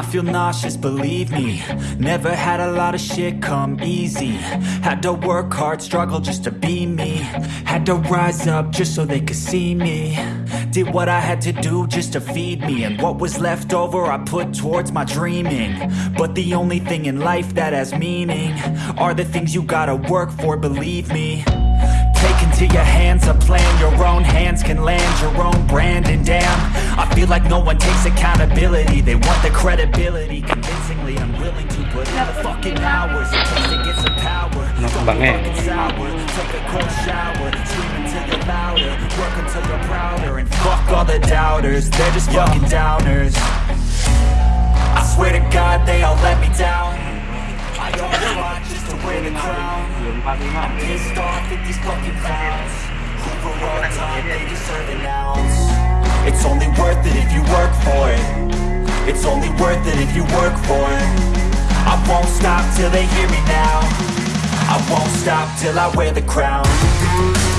I feel nauseous, believe me. Never had a lot of shit come easy. Had to work hard, struggle just to be me. Had to rise up just so they could see me. Did what I had to do just to feed me. And what was left over I put towards my dreaming. But the only thing in life that has meaning Are the things you gotta work for, believe me. Take into your hands a plan Your own hands can land your own brand. And damn, I like no one takes accountability. They want the credibility. Convincingly unwilling to put in the fucking hours. It takes to get some power. Don't be eh. fucking sour. Take a cold shower. Scream until you're louder. Work until you're prouder. And fuck all the doubters. They're just fucking downers. I swear to God they all let me down. I want just to wear the crown. I'm pissed off at these fucking clowns. Who for all time they deserve an ounce. It's only worth it if you work for it. It's only worth it if you work for it. I won't stop till they hear me now. I won't stop till I wear the crown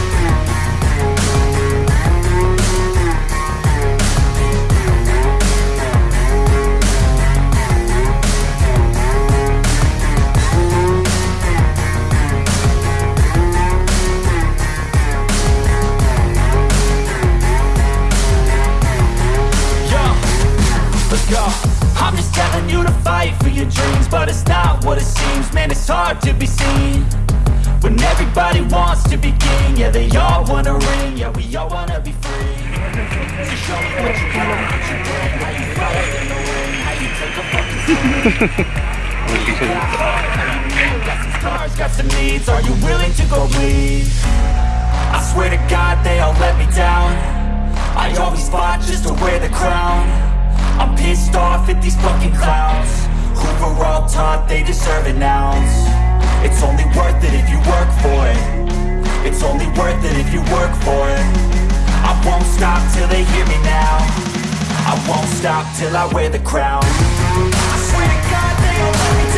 go. I'm just telling you to fight for your dreams, but it's not what it seems. Man, it's hard to be seen when everybody wants to be king. Yeah, they all wanna ring. Yeah, we all wanna be free. So show me what you got, what you bring, how you fight in the ring, how you take a fucking stand. Got some scars, got some needs. Are you willing to go bleed? I swear to God, they all at these fucking clowns. Who were all taught they deserve an ounce. It's only worth it if you work for it. It's only worth it if you work for it. I won't stop till they hear me now. I won't stop till I wear the crown. I swear to God they all let me